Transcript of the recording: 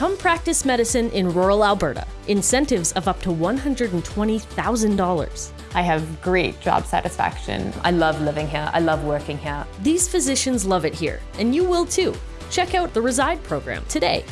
Come practice medicine in rural Alberta. Incentives of up to $120,000. I have great job satisfaction. I love living here. I love working here. These physicians love it here, and you will too. Check out the Reside program today